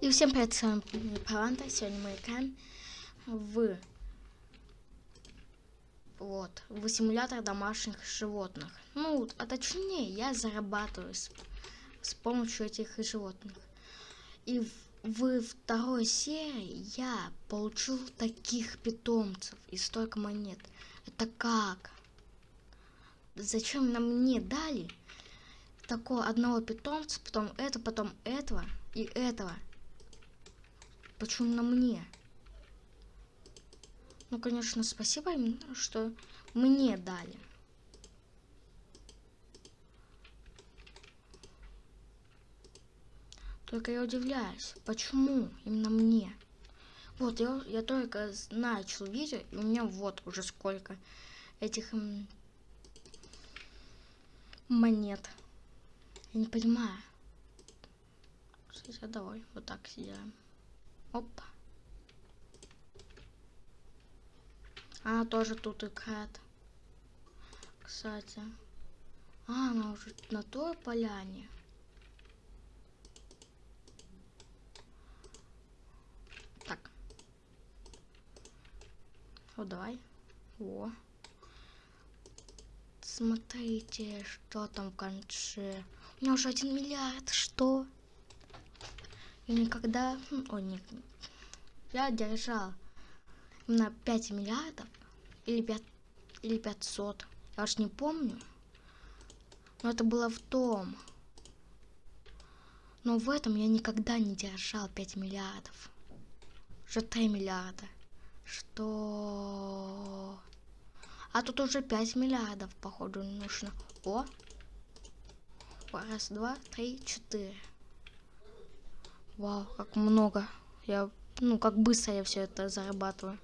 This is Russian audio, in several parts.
И всем привет, с вами Паланта. Сегодня мы играем в вот в симулятор домашних животных. Ну, а точнее, я зарабатываю с, с помощью этих животных. И в, в второй серии я получил таких питомцев и столько монет. Это как? Зачем нам мне дали такого одного питомца, потом это, потом этого и этого? Почему на мне? Ну, конечно, спасибо им, что мне дали. Только я удивляюсь, почему именно мне? Вот, я, я только начал видео, и у меня вот уже сколько этих монет. Я не понимаю. Сейчас давай, вот так сделаем. Опа. Она тоже тут играет. Кстати. А, она уже на той поляне. Так. Вот давай. О. Смотрите, что там в конце. У меня уже один миллиард. Что? И никогда... О, нет. Я держал на 5 миллиардов или 5 или 500. Я уж не помню. Но это было в том. Но в этом я никогда не держал 5 миллиардов. Уже 3 миллиарда. Что? А тут уже 5 миллиардов, походу, нужно. О! Раз, два, три, четыре. Вау, как много. Я, ну, как быстро я все это зарабатываю.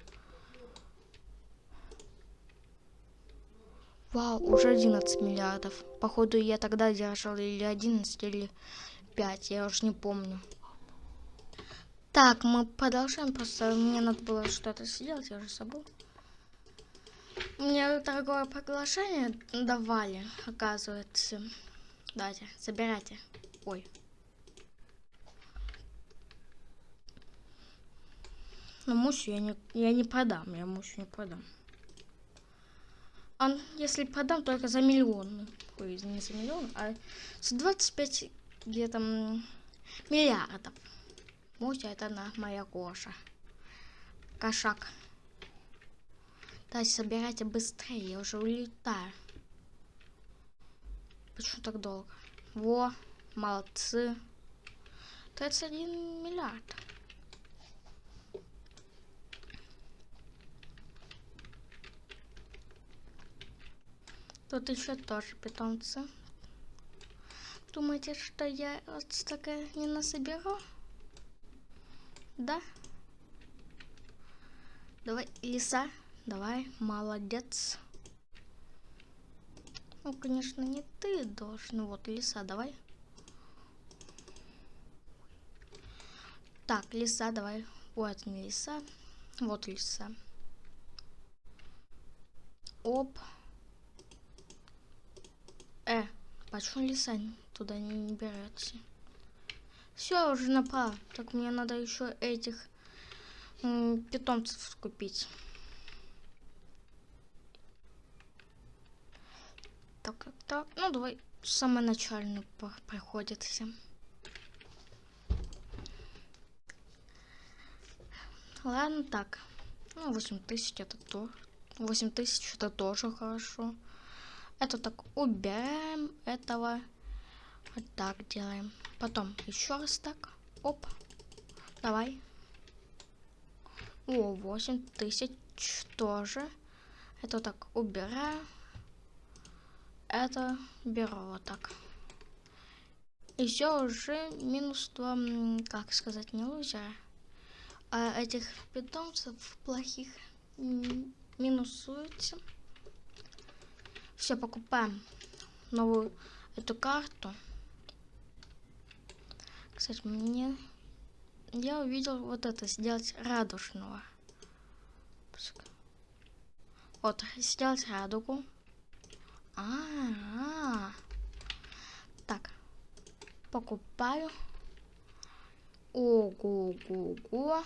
Вау, уже 11 миллиардов. Походу, я тогда держал или 11, или 5, я уже не помню. Так, мы продолжаем, просто мне надо было что-то сделать, я уже забыл. Мне торговое приглашение давали, оказывается. Давайте, забирайте. Ой. Но мусю я не, я не продам, я мусю не продам. А если продам, только за миллион. Ой, не за миллион, а за 25 где-то миллиардов. Муся это на моя коша. Кошак. Давайте собирайте быстрее, я уже улетаю. Почему так долго? Во, молодцы. 31 миллиард. Тут еще тоже питомцы. Думаете, что я вот столько не насоберу? Да? Давай, лиса. Давай, молодец. Ну, конечно, не ты должен. Вот, лиса, давай. Так, лиса, давай. Вот не лиса. Вот лиса. Оп. Э, почему лиса туда не берется? Все, уже напал. Так мне надо еще этих питомцев купить. Так, так, так. Ну, давай самый начальный приходится. Ладно, так. Ну, 8 тысяч это то. 8 тысяч это тоже хорошо. Это так убираем этого. Вот так делаем. Потом еще раз так. Оп. Давай. О, 8 тысяч тоже. Это так убираю. Это беру вот так. Все уже минус 2, как сказать, не лузера. А этих питомцев плохих минусуется. Все, покупаем новую эту карту. Кстати, мне... Я увидел вот это, сделать радужного. Вот, сделать радугу. А, -а, а Так. Покупаю. Ого, Ого-го-го.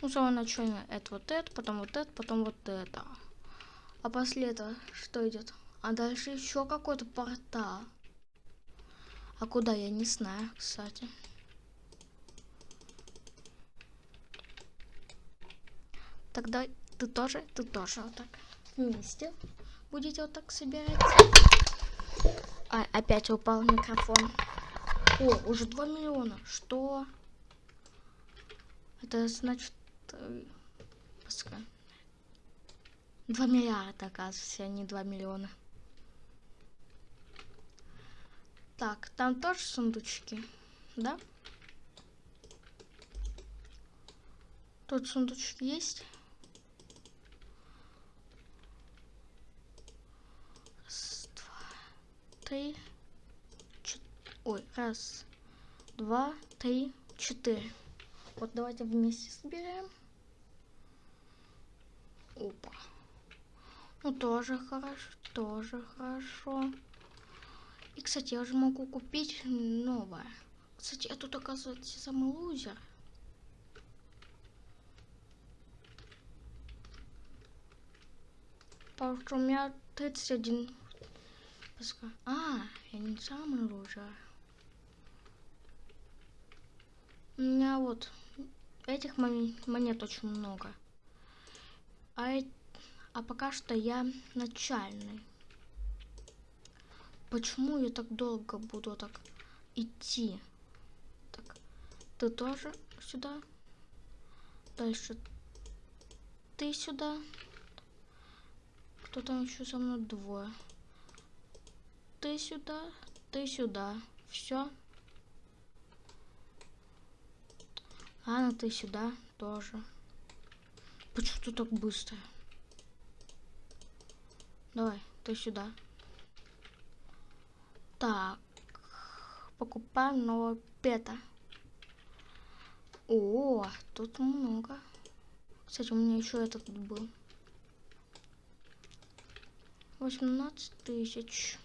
Ну, самое начальное это вот это, потом вот это, потом вот это. А после этого что идет? А дальше еще какой-то портал. А куда, я не знаю, кстати. Тогда ты тоже, ты тоже вот так вместе будете вот так собирать. А, опять упал микрофон. О, уже 2 миллиона. Что? Это значит... Э, пускай. 2 миллиарда, оказывается, а не 2 миллиона. Так, там тоже сундучки, да? Тут сундучки есть? три, четыре. Ой, раз, два, три, четыре. Вот давайте вместе соберем. Опа. Ну, тоже хорошо, тоже хорошо. И, кстати, я уже могу купить новое. Кстати, я тут, оказывается, самый лузер. Потому что у меня 31 Пускай. А, я не самый лучший. У меня вот этих монет очень много. А, а пока что я начальный. Почему я так долго буду так идти? Так, ты тоже сюда. Дальше ты сюда. Кто там еще со мной двое? ты сюда, ты сюда. Все. Ладно, ты сюда тоже. Почему ты так быстро? Давай, ты сюда. Так. Покупаем нового пета. О, тут много. Кстати, у меня еще этот был. 18 тысяч.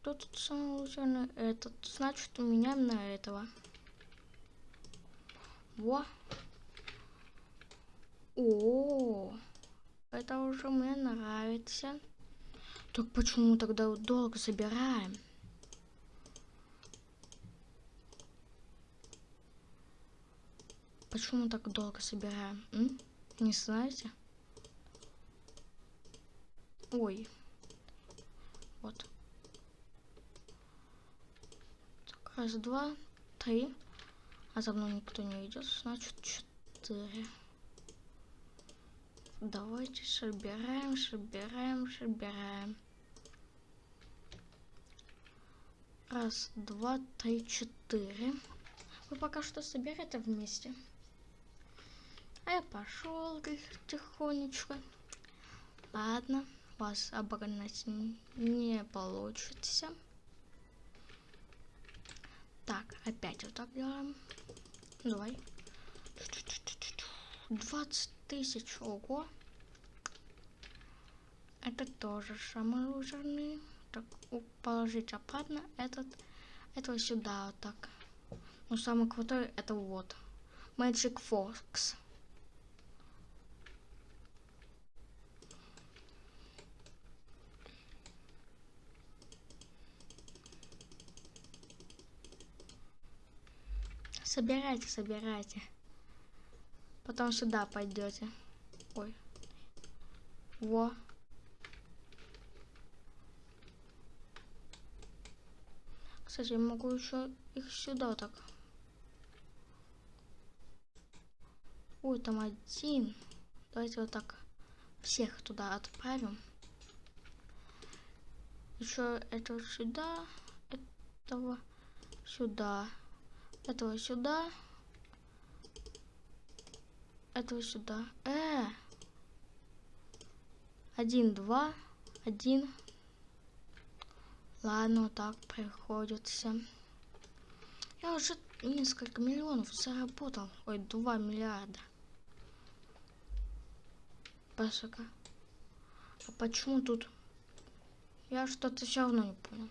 Кто тут самый лучший? Этот. Значит, у меня на этого. Во. О, это уже мне нравится. Так почему тогда долго собираем? Почему так долго собираем? М? Не знаете? Ой. Вот. Так, раз, два, три. А за мной никто не идет, значит четыре. Давайте собираем, собираем, собираем. Раз, два, три, четыре. Вы пока что собираете вместе. А я пошел тихонечко. Ладно вас обогнать не получится. Так, опять вот так делаем. Давай. 20 тысяч, ого. Это тоже самый лузерный. Так, положить обратно этот, этого сюда вот так. Но самый крутой это вот. Magic Fox. Собирайте, собирайте. Потом сюда пойдете. Ой. Во. Кстати, я могу еще их сюда вот так. Ой, там один. Давайте вот так всех туда отправим. Еще этого сюда, этого сюда. Этого сюда. Этого сюда. Э! Один, два, один. Ладно, вот так приходится. Я уже несколько миллионов заработал. Ой, два миллиарда. Пасака. А почему тут? Я что-то все равно не понял.